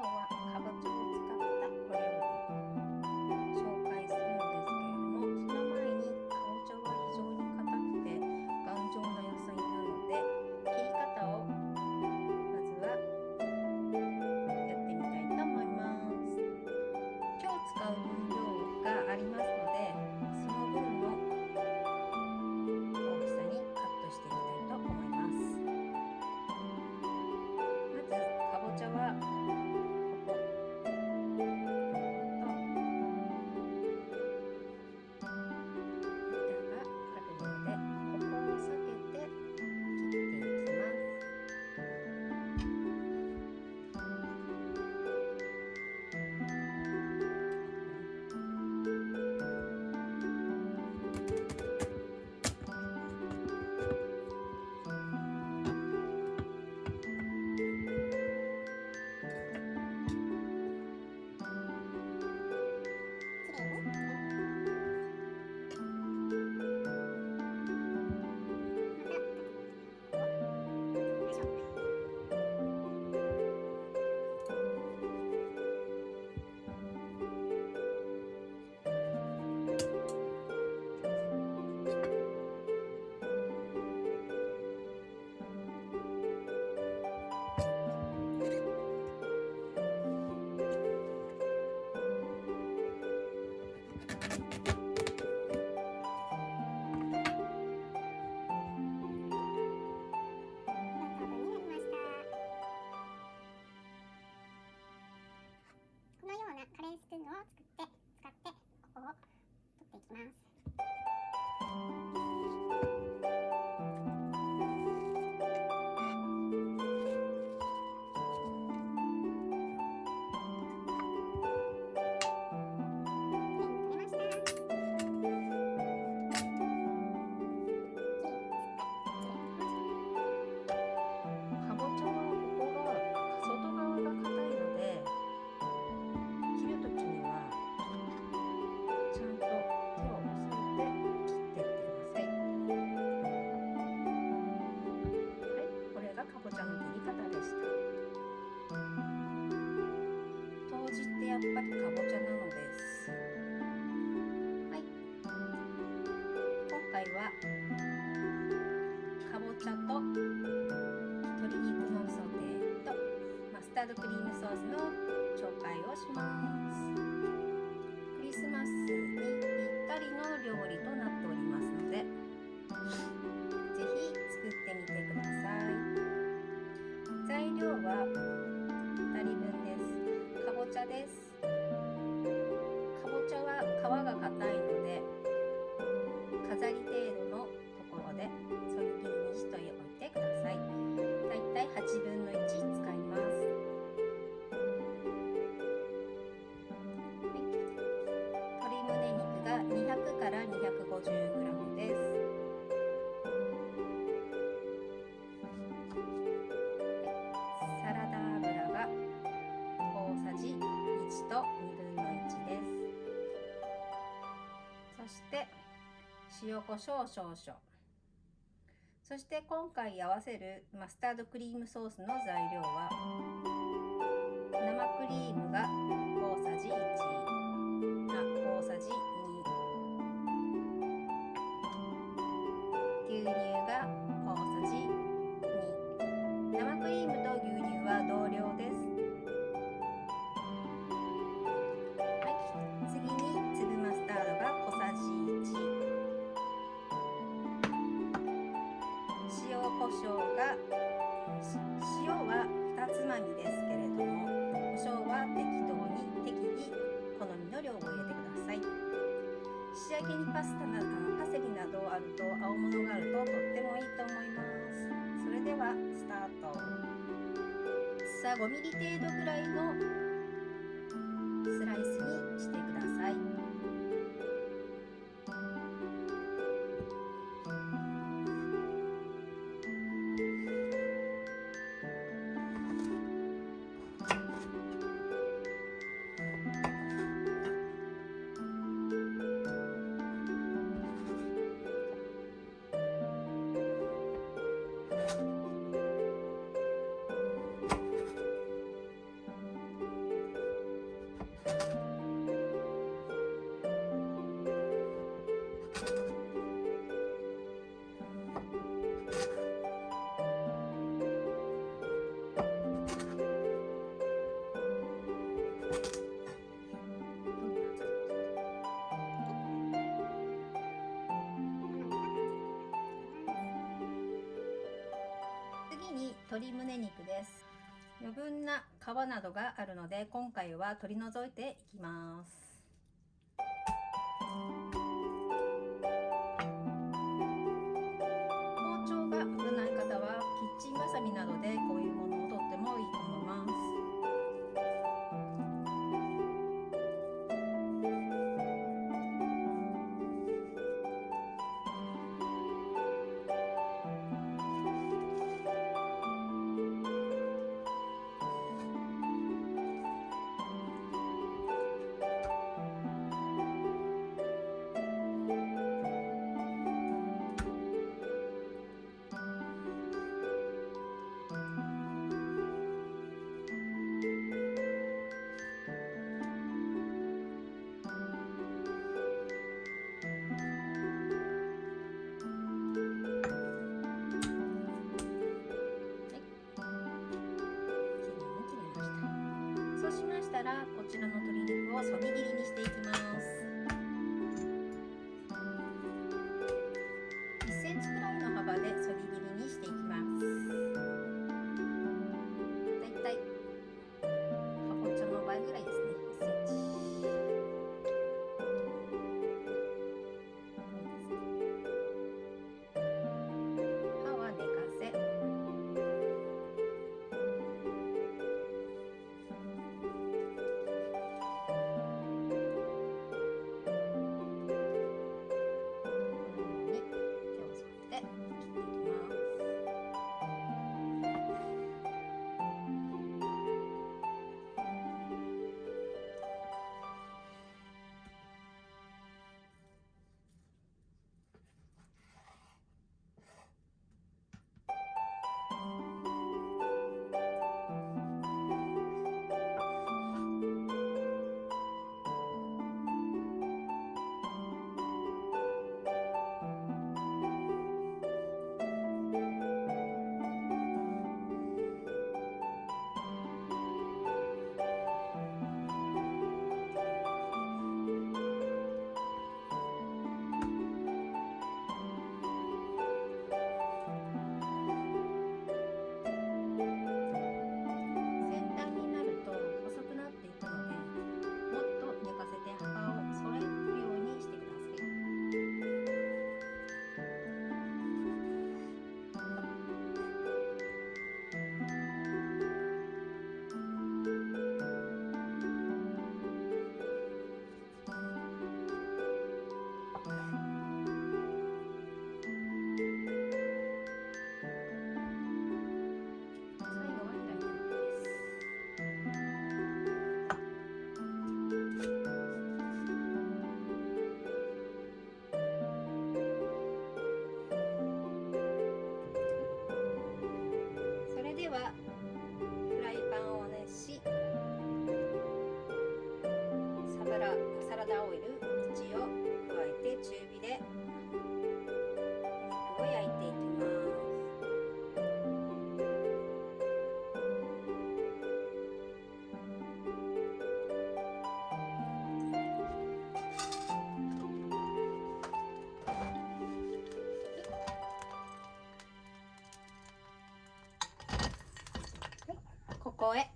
今日はかぼちを使ったお料理を紹介するんですけれどもその前にかぼちゃは非常に硬くて頑丈な野菜なので切り方をまずはやってみたいと思います今日使う分量があります。当時ってやっぱりかぼちゃなのです。はい。今回はかぼちゃと鶏肉のソテーとマスタードクリームソースの紹介をします塩コショウ少々。そして今回合わせるマスタードクリームソースの材料は生クリームが大さじ1あ大さじ2牛乳が大さじ2生クリームと牛乳は同量。焼きにパスタなどのパセリなどあると青物があるととってもいいと思います。それではスタート。さあ 5mm 程度ぐらいの鶏胸肉です。余分な皮などがあるので今回は取り除いていきます。らこちらの鶏肉をそぎ切りにしていきます。ではこへ。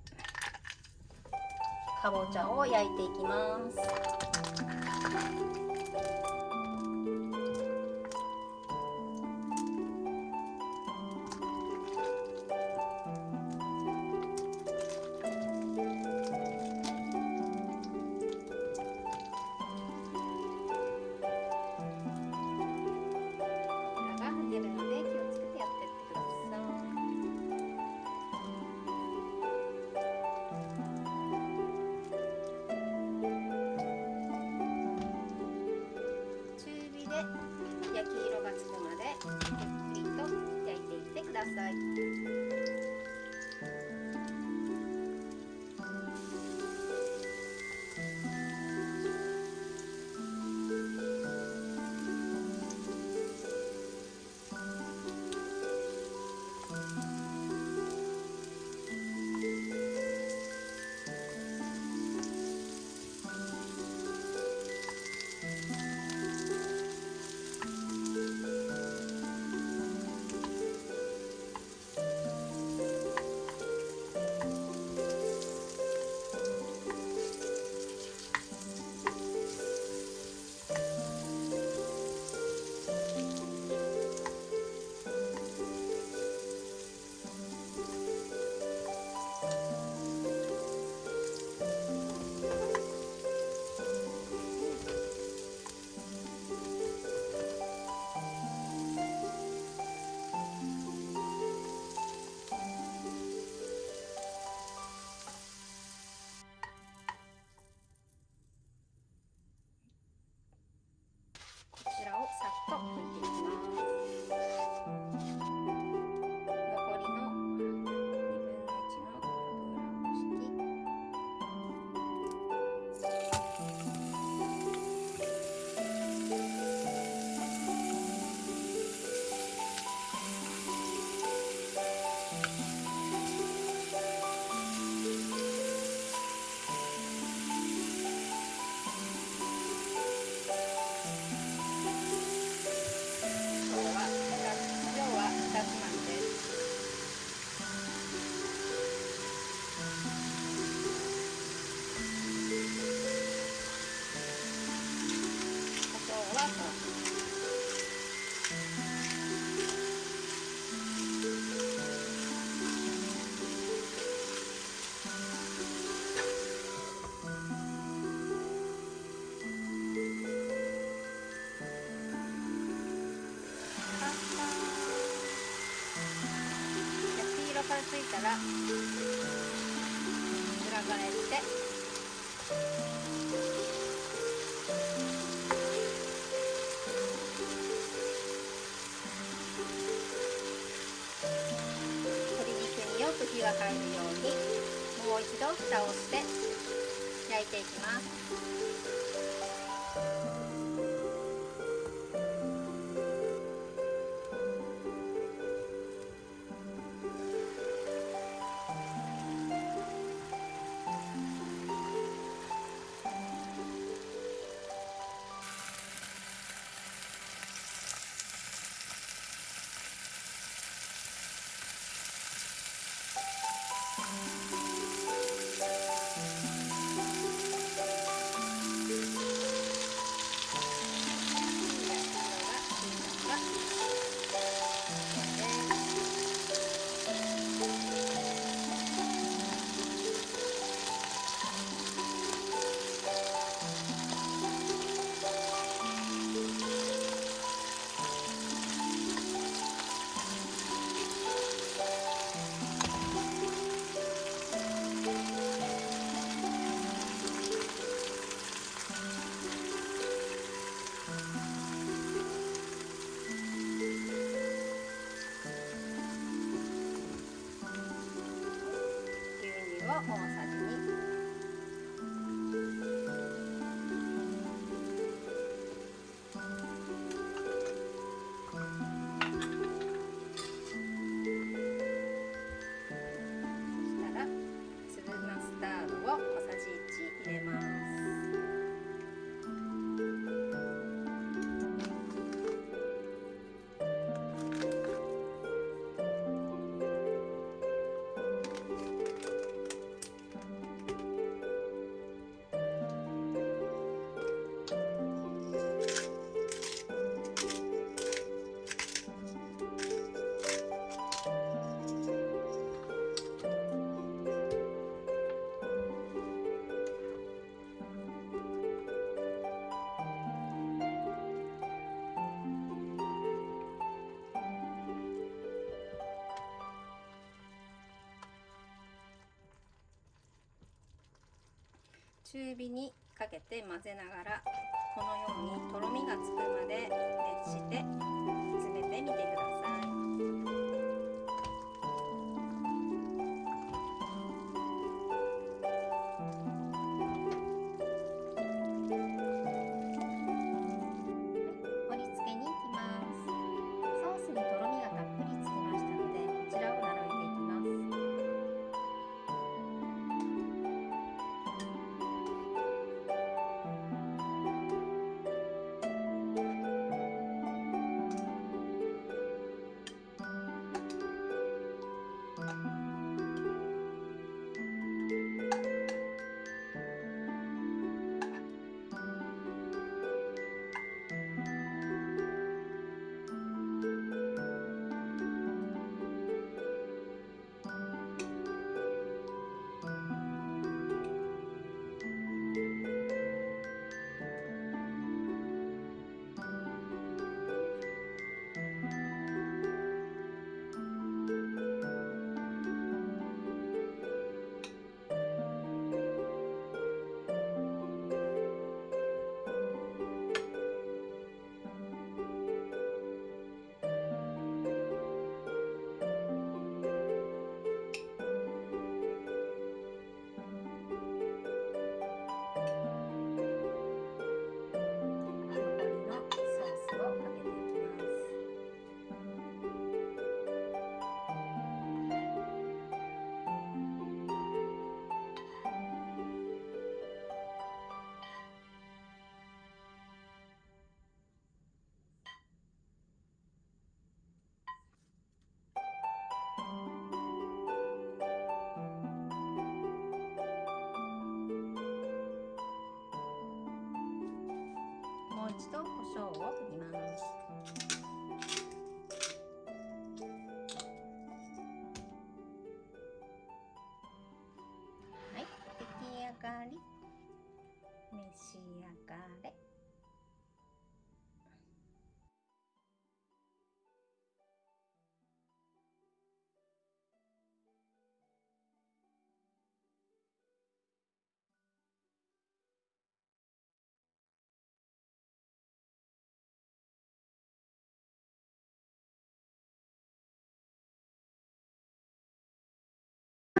かぼちゃを焼いていきます。ら裏返して。鶏肉によく火が入るようにもう一度蓋をして焼いていきます。哇塞中火にかけて混ぜながらこのようにとろみがつくまで熱して煮詰めてみてください。もう一度胡椒を。